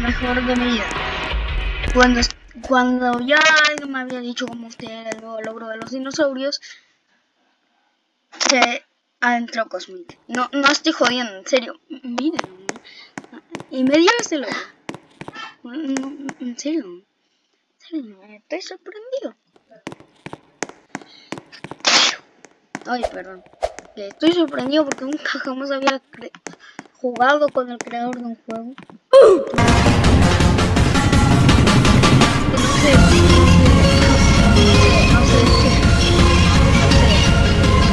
mejor de mi vida. Cuando, cuando ya alguien me había dicho cómo usted era el nuevo logro de los dinosaurios, se adentró Cosmic. No, no estoy jodiendo, en serio. Miren. Y me dio ese logro. En serio. Estoy sorprendido. Ay, perdón. Estoy sorprendido porque nunca jamás había jugado con el creador de un juego.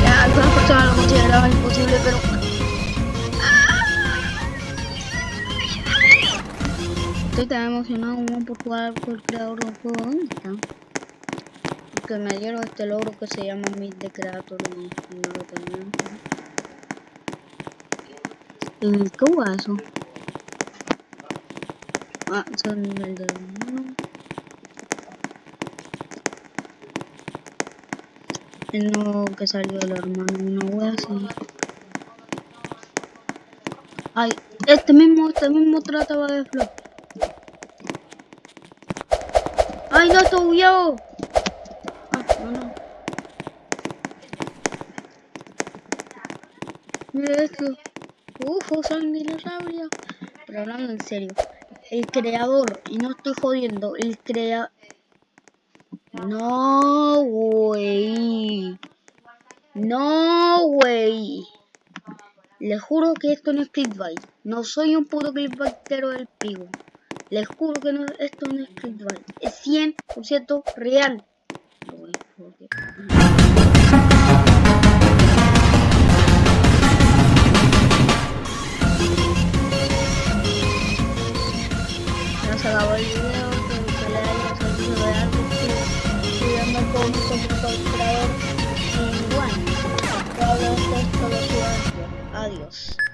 Ya, algunas personas lo consideraban imposible, pero... Estoy tan emocionado como por jugar con el creador de un juego. ¿Dónde está? que me dieron este logro que se llama Meet the Creator y, no lo tenía. ¿Y cómo eso? Ah, de hermano. El nuevo que salió del hermano, una wea así. Ay, este mismo, este mismo trataba de flop. ¡Ay, no, estoy huyendo! Mira esto. Uf, son dinosaurios. Pero hablando en serio. El creador, y no estoy jodiendo, el creador... No, güey. No, güey. Le juro que esto no es clickbait. No soy un puto clickbaitero del pigo. Les juro que no, esto no es clickbait. Es 100% real. Se acabó el video, que le haya servido de algo, cuidando con como creador y bueno, todo esto lo Adiós.